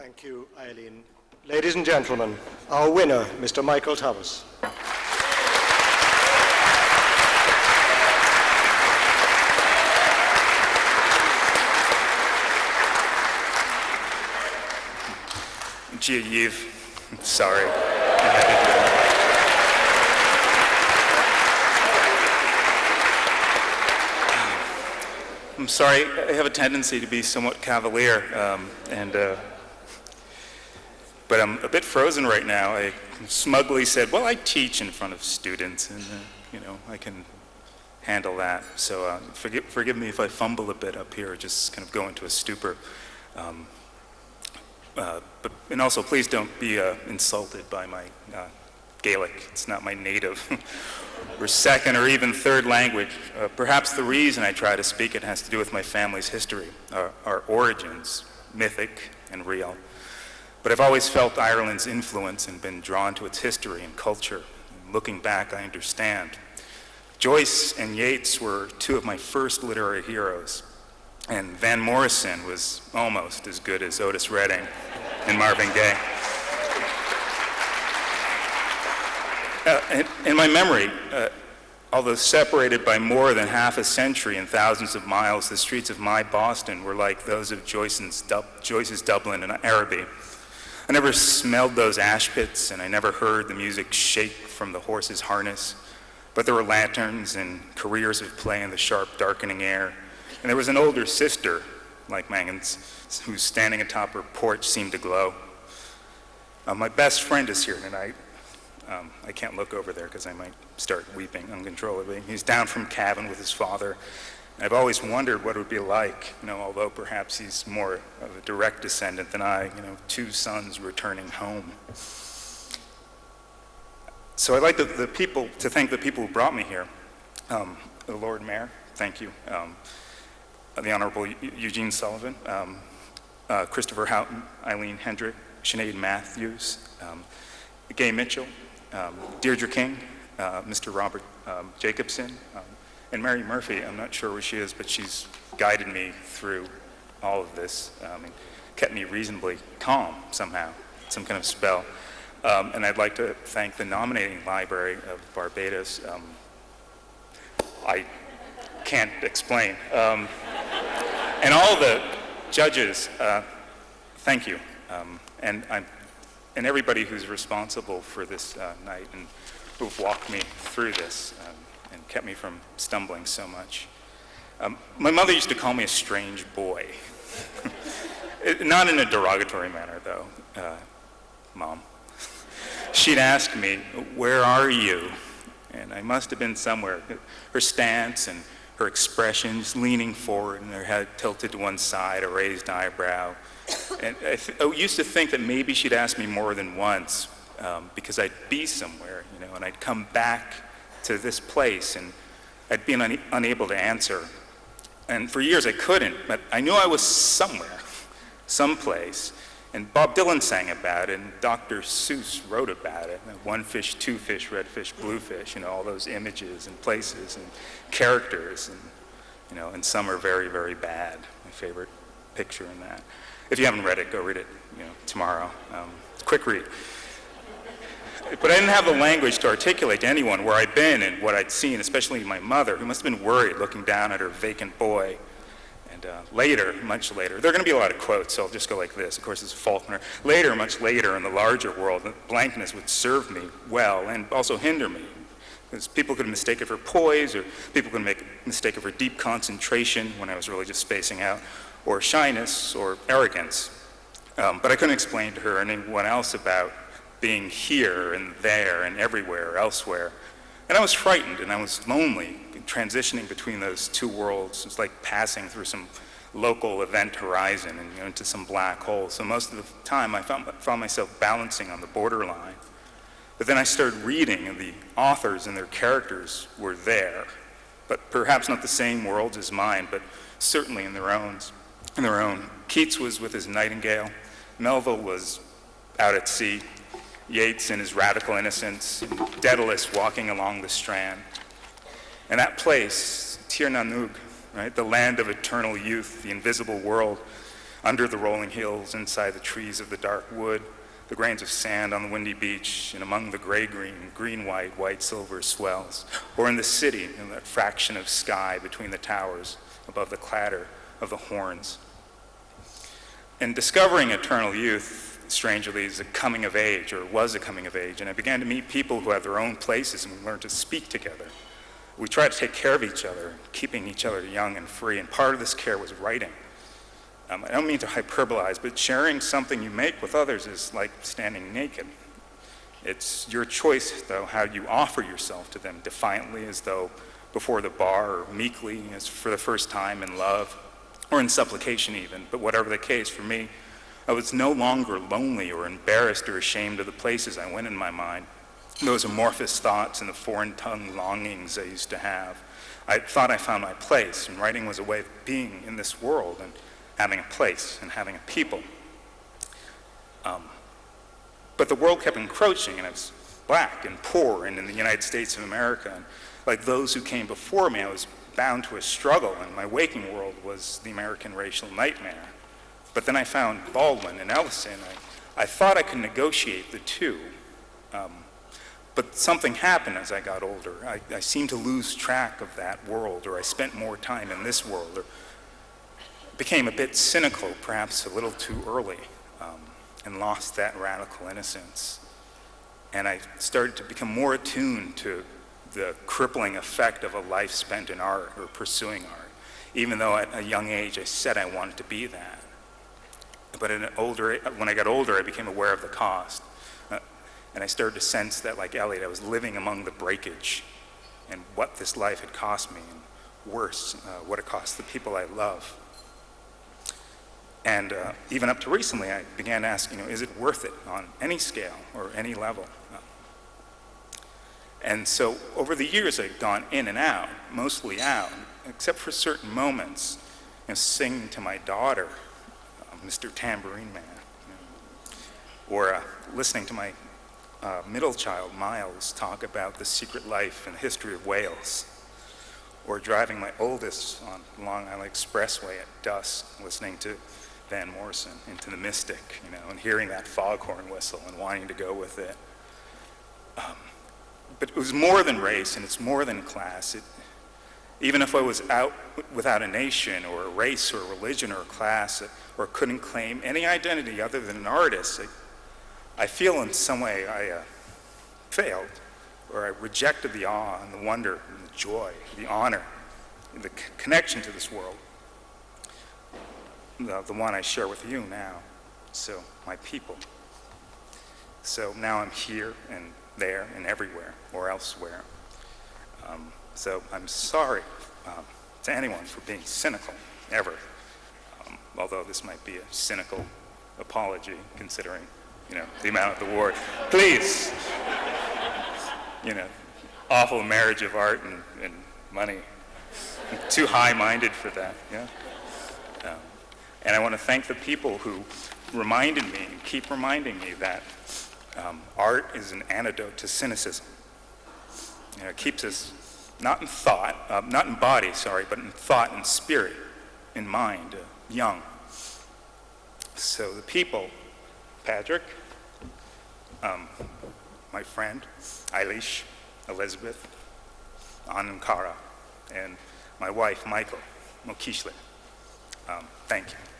Thank you, Eileen. Ladies and gentlemen, our winner, Mr. Michael Thomas. Gee, Yves, sorry. I'm sorry, I have a tendency to be somewhat cavalier, um, and uh, but I'm a bit frozen right now. I smugly said, "Well, I teach in front of students, and uh, you know, I can handle that." So uh, forgive, forgive me if I fumble a bit up here, just kind of go into a stupor. Um, uh, but and also, please don't be uh, insulted by my uh, Gaelic. It's not my native. or second or even third language. Uh, perhaps the reason I try to speak it has to do with my family's history, our, our origins, mythic and real. But I've always felt Ireland's influence and been drawn to its history and culture. Looking back, I understand. Joyce and Yeats were two of my first literary heroes, and Van Morrison was almost as good as Otis Redding and Marvin Gaye. Uh, in, in, my memory, uh, although separated by more than half a century and thousands of miles, the streets of my Boston were like those of Joyce's, Joyce's Dublin and Araby. I never smelled those ash pits, and I never heard the music shake from the horse's harness. But there were lanterns and careers of play in the sharp, darkening air. And there was an older sister, like Mangan's, who standing atop her porch seemed to glow. Uh, my best friend is here tonight, um, I can't look over there because I might start weeping uncontrollably. He's down from Cavan with his father. I've always wondered what it would be like, you know, although perhaps he's more of a direct descendant than I, you know, two sons returning home. So I'd like the, the people to thank the people who brought me here. Um, the Lord Mayor, thank you. Um, the Honorable Eugene Sullivan, um, uh, Christopher Houghton, Eileen Hendrick, Sinead Matthews, um, Gay Mitchell, um, Deirdre King, uh, Mr. Robert um, Jacobson, and Mary Murphy. I'm not sure where she is, but she's guided me through all of this um, and kept me reasonably calm somehow, some kind of spell. Um, and I'd like to thank the nominating library of Barbados. Um, I can't explain. and all the judges, uh, thank you. and I'm and everybody who's responsible for this uh, night and who've walked me through this um, and kept me from stumbling so much. Um, my mother used to call me a strange boy. not in a derogatory manner, though, uh, Mom. She'd ask me, where are you? And I must have been somewhere. Her stance and her expressions, leaning forward and her head tilted to one side, a raised eyebrow, and I, I, used to think that maybe she'd ask me more than once um, because I'd be somewhere, you know, and I'd come back to this place and I'd be un unable to answer. And for years I couldn't, but I knew I was somewhere, someplace. And Bob Dylan sang about it, and Dr. Seuss wrote about it. One fish, two fish, red fish, blue fish, you know, all those images and places and characters. And, you know, and some are very, very bad. My favorite picture in that. If you haven't read it, go read it you know, tomorrow. Um, quick read. But I didn't have the language to articulate to anyone where I'd been and what I'd seen, especially my mother, who must have been worried looking down at her vacant boy. And uh, later, much later, there are going to be a lot of quotes, so I'll just go like this. Of course, it's Faulkner. Later, much later, in the larger world, the blankness would serve me well and also hinder me. Because people could mistake it for poise, or people could make a mistake it for deep concentration when I was really just spacing out, or shyness or arrogance. Um, but I couldn't explain to her or anyone else about being here and there and everywhere elsewhere. And I was frightened and I was lonely, transitioning between those two worlds. It was like passing through some local event horizon and you know, into some black hole. So most of the time I found, found myself balancing on the borderline. But then I started reading and the authors and their characters were there, but perhaps not the same worlds as mine, but certainly in their own in their own. Keats was with his nightingale. Melville was out at sea. Yeats in his radical innocence. Dedalus walking along the strand. And that place, Tir na nOg, right, the land of eternal youth, the invisible world, under the rolling hills, inside the trees of the dark wood, the grains of sand on the windy beach, and among the gray-green, green-white, white-silver swells, or in the city, in that fraction of sky between the towers, above the clatter of the horns. In discovering eternal youth, strangely, is a coming of age, or was a coming of age, and I began to meet people who had their own places and we learned to speak together. We tried to take care of each other, keeping each other young and free, and part of this care was writing. Um, I don't mean to hyperbolize, but sharing something you make with others is like standing naked. It's your choice, though, how you offer yourself to them, defiantly as though before the bar, or meekly as for the first time in love, or in supplication even. But whatever the case, for me, I was no longer lonely or embarrassed or ashamed of the places I went in my mind, those amorphous thoughts and the foreign tongue longings I used to have. I thought I found my place, and writing was a way of being in this world and having a place and having a people. Um, but the world kept encroaching, and I was black and poor and in the United States of America. And like those who came before me, I was bound to a struggle, and my waking world was the American racial nightmare. But then I found Baldwin and Ellison. I, I thought I could negotiate the two. Um, but something happened as I got older. I, I seemed to lose track of that world, or I spent more time in this world, or became a bit cynical, perhaps a little too early, um, and lost that radical innocence. And I started to become more attuned to the crippling effect of a life spent in art or pursuing art, even though at a young age I said I wanted to be that. But in older, when I got older, I became aware of the cost. Uh, and I started to sense that, like Eliot, I was living among the breakage and what this life had cost me, and worse, uh, what it cost the people I love. And uh, even up to recently, I began asking, you know, is it worth it on any scale or any level? And so over the years, I've gone in and out, mostly out, except for certain moments, you know, singing to my daughter, uh, Mr. Tambourine Man, or uh, listening to my uh, middle child, Miles, talk about the secret life and history of Wales, or driving my oldest on Long Island Expressway at dusk, listening to Van Morrison into the Mystic, you know, and hearing that foghorn whistle and wanting to go with it. Um, but it was more than race and it's more than class. It, even if I was out without a nation or a race or a religion or a class or couldn't claim any identity other than an artist, I, I feel in some way I uh, failed or I rejected the awe and the wonder and the joy, the honor, the connection to this world the, the one I share with you now. So, my people. So now I'm here and there and everywhere or elsewhere. So I'm sorry um, to anyone for being cynical, ever. Um, although this might be a cynical apology considering, you know, the amount of the war. Please, you know, awful marriage of art and, and money. I'm too high-minded for that, yeah? Um, and I want to thank the people who reminded me and keep reminding me that um, art is an antidote to cynicism. You know, it keeps us not in thought, uh, not in body, sorry, but in thought and spirit, in mind, uh, young. So the people, Patrick, um, my friend, Eilish, Elizabeth, Anankara, and my wife, Michael Mokishlet. Um, thank you.